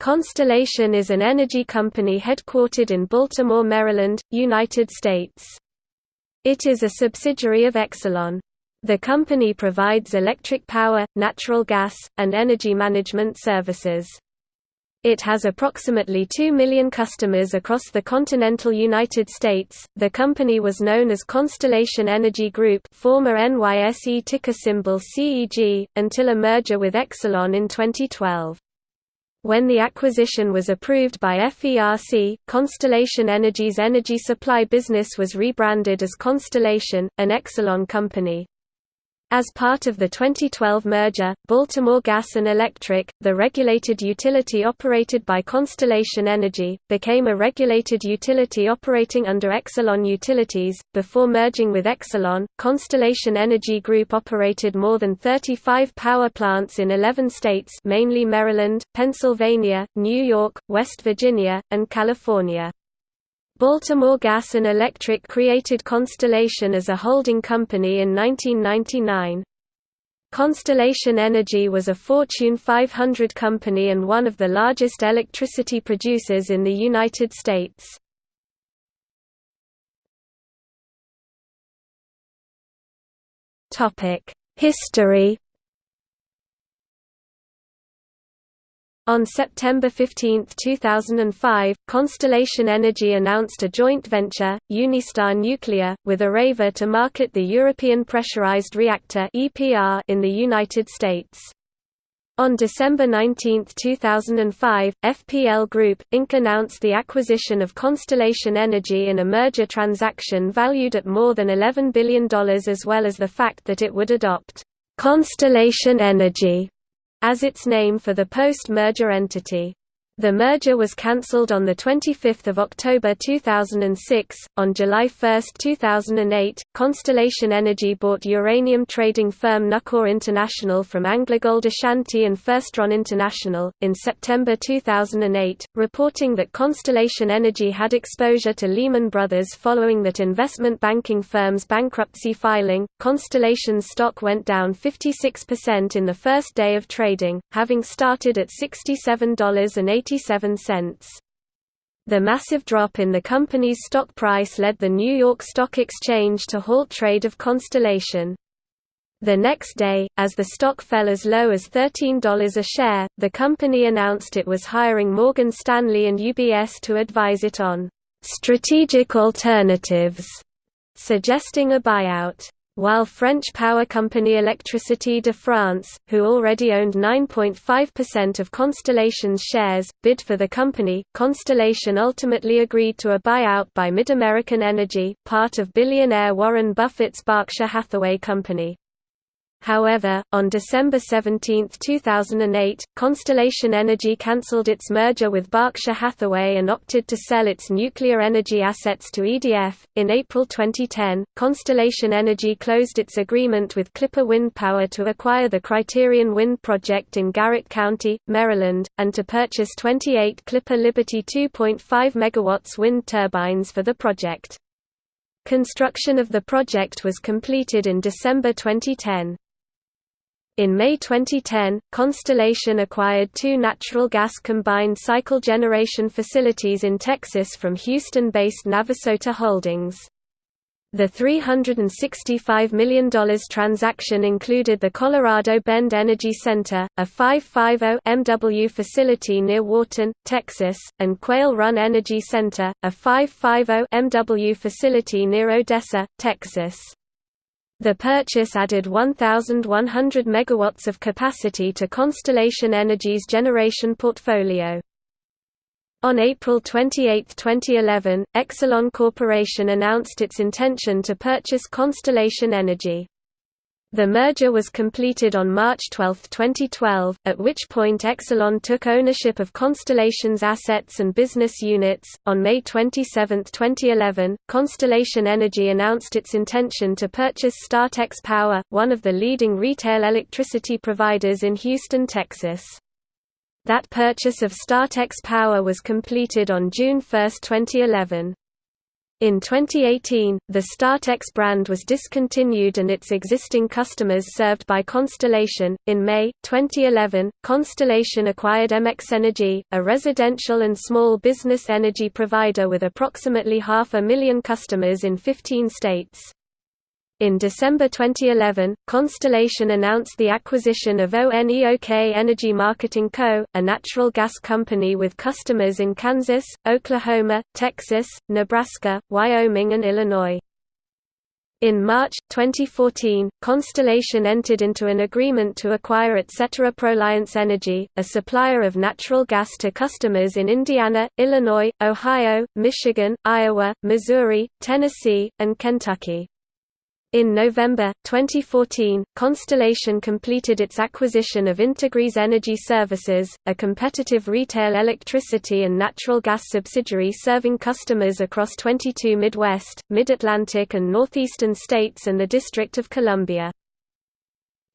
Constellation is an energy company headquartered in Baltimore, Maryland, United States. It is a subsidiary of Exelon. The company provides electric power, natural gas, and energy management services. It has approximately 2 million customers across the continental United States. The company was known as Constellation Energy Group, former NYSE ticker symbol CEG, until a merger with Exelon in 2012. When the acquisition was approved by FERC, Constellation Energy's energy supply business was rebranded as Constellation, an Exelon company. As part of the 2012 merger, Baltimore Gas and Electric, the regulated utility operated by Constellation Energy, became a regulated utility operating under Exelon Utilities. Before merging with Exelon, Constellation Energy Group operated more than 35 power plants in 11 states, mainly Maryland, Pennsylvania, New York, West Virginia, and California. Baltimore Gas and Electric created Constellation as a holding company in 1999. Constellation Energy was a Fortune 500 company and one of the largest electricity producers in the United States. History On September 15, 2005, Constellation Energy announced a joint venture, Unistar Nuclear, with Areva to market the European Pressurized Reactor in the United States. On December 19, 2005, FPL Group, Inc. announced the acquisition of Constellation Energy in a merger transaction valued at more than $11 billion as well as the fact that it would adopt Constellation Energy as its name for the post-merger entity. The merger was cancelled on 25 October 2006. On July 1, 2008, Constellation Energy bought uranium trading firm Nufcor International from AngloGold Ashanti and FirstRand International, in September 2008, reporting that Constellation Energy had exposure to Lehman Brothers following that investment banking firm's bankruptcy filing. Constellation's stock went down 56% in the first day of trading, having started at $67.80 The massive drop in the company's stock price led the New York Stock Exchange to halt trade of Constellation. The next day, as the stock fell as low as $13 a share, the company announced it was hiring Morgan Stanley and UBS to advise it on strategic alternatives, suggesting a buyout while French power company Électricité de France, who already owned 9.5% of Constellation's shares, bid for the company. Constellation ultimately agreed to a buyout by MidAmerican Energy, part of billionaire Warren Buffett's Berkshire Hathaway company. However, on December 17, 2008, Constellation Energy cancelled its merger with Berkshire Hathaway and opted to sell its nuclear energy assets to EDF. In April 2010, Constellation Energy closed its agreement with Clipper Wind Power to acquire the Criterion Wind Project in Garrett County, Maryland, and to purchase 28 Clipper Liberty 2.5 MW wind turbines for the project. Construction of the project was completed in December 2010. In May 2010, Constellation acquired two natural gas combined cycle generation facilities in Texas from Houston-based Navasota Holdings. The $365 million transaction included the Colorado Bend Energy Center, a 550 MW facility near Wharton, Texas, and Quail Run Energy Center, a 550 MW facility near Odessa, Texas. The purchase added 1,100 megawatts of capacity to Constellation Energy's generation portfolio. On April 28, 2011, Exelon Corporation announced its intention to purchase Constellation Energy. The merger was completed on March 12, 2012, at which point Exelon took ownership of Constellation's assets and business units. On May 27, 2011, Constellation Energy announced its intention to purchase StarTex Power, one of the leading retail electricity providers in Houston, Texas. That purchase of StarTex Power was completed on June 1, 2011. In 2018, the Startex brand was discontinued and its existing customers served by Constellation. In May 2011, Constellation acquired MX Energy, a residential and small business energy provider with approximately half a million customers in 15 states. In December 2011, Constellation announced the acquisition of ONEOK Energy Marketing Co., a natural gas company with customers in Kansas, Oklahoma, Texas, Nebraska, Wyoming and Illinois. In March 2014, Constellation entered into an agreement to acquire Etc. Proliance Energy, a supplier of natural gas to customers in Indiana, Illinois, Ohio, Michigan, Iowa, Missouri, Tennessee, and Kentucky. In November, 2014, Constellation completed its acquisition of Integrys Energy Services, a competitive retail electricity and natural gas subsidiary serving customers across 22 Midwest, Mid-Atlantic and Northeastern states and the District of Columbia.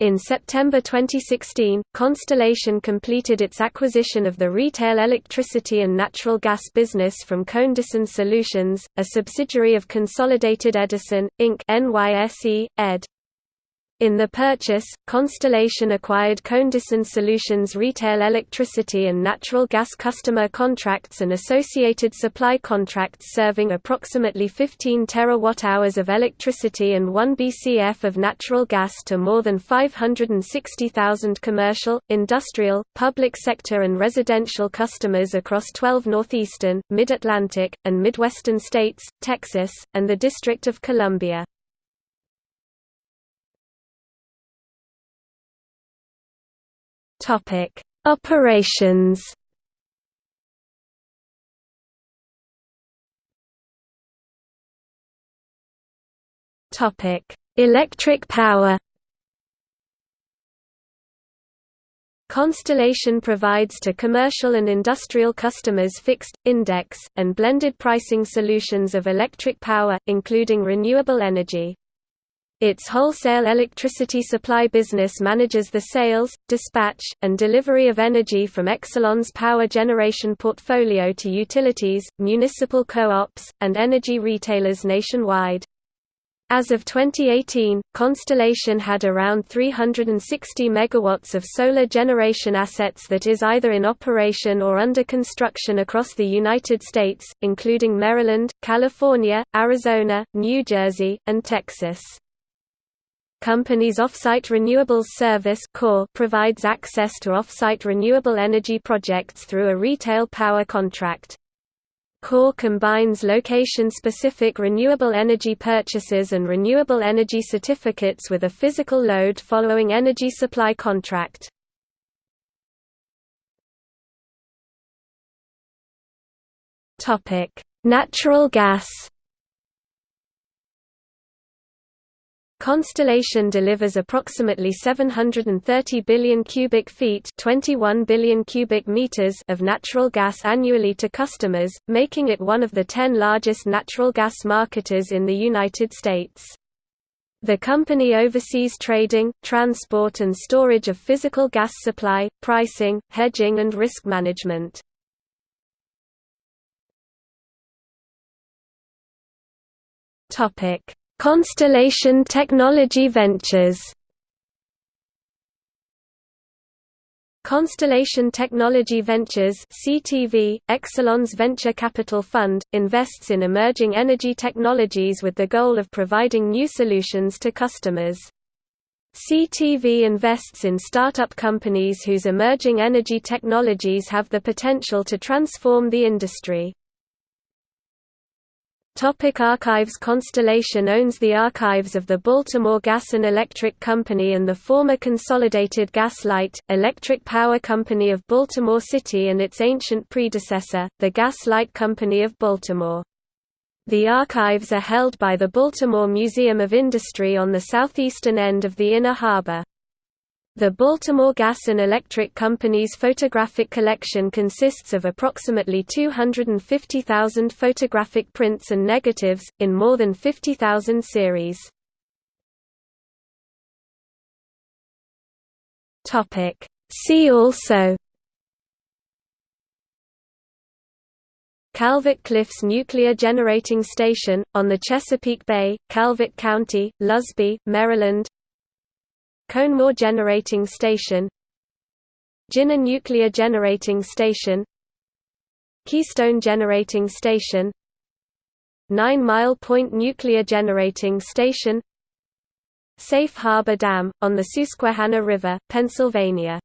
In September 2016, Constellation completed its acquisition of the retail electricity and natural gas business from Conedison Solutions, a subsidiary of Consolidated Edison, Inc. NYSE, ed. In the purchase, Constellation acquired Conedison Solutions retail electricity and natural gas customer contracts and associated supply contracts serving approximately 15 terawatt-hours of electricity and 1 BCF of natural gas to more than 560,000 commercial, industrial, public sector and residential customers across 12 northeastern, mid-Atlantic, and midwestern states, Texas, and the District of Columbia. Topic: Operations. Topic: Electric power. Constellation provides to commercial and industrial customers fixed, index, and blended pricing solutions of electric power, including renewable energy. Its wholesale electricity supply business manages the sales, dispatch, and delivery of energy from Exelon's power generation portfolio to utilities, municipal co-ops, and energy retailers nationwide. As of 2018, Constellation had around 360 megawatts of solar generation assets that is either in operation or under construction across the United States, including Maryland, California, Arizona, New Jersey, and Texas company's Offsite Renewables Service provides access to offsite renewable energy projects through a retail power contract. CORE combines location-specific renewable energy purchases and renewable energy certificates with a physical load following energy supply contract. Natural gas Constellation delivers approximately 730 billion cubic feet 21 billion cubic meters of natural gas annually to customers, making it one of the 10 largest natural gas marketers in the United States. The company oversees trading, transport and storage of physical gas supply, pricing, hedging and risk management. Topic Constellation Technology Ventures Constellation Technology Ventures CTV, Exelon's venture capital fund, invests in emerging energy technologies with the goal of providing new solutions to customers. CTV invests in startup companies whose emerging energy technologies have the potential to transform the industry. Topic archives Constellation owns the archives of the Baltimore Gas and Electric Company and the former Consolidated Gas Light, Electric Power Company of Baltimore City and its ancient predecessor, the Gas Light Company of Baltimore. The archives are held by the Baltimore Museum of Industry on the southeastern end of the Inner Harbor. The Baltimore Gas and Electric Company's photographic collection consists of approximately 250,000 photographic prints and negatives, in more than 50,000 series. See also Calvert Cliffs Nuclear Generating Station, on the Chesapeake Bay, Calvert County, Lusby, Maryland Conemaugh Generating Station Ginna Nuclear Generating Station Keystone Generating Station Nine Mile Point Nuclear Generating Station Safe Harbor Dam, on the Susquehanna River, Pennsylvania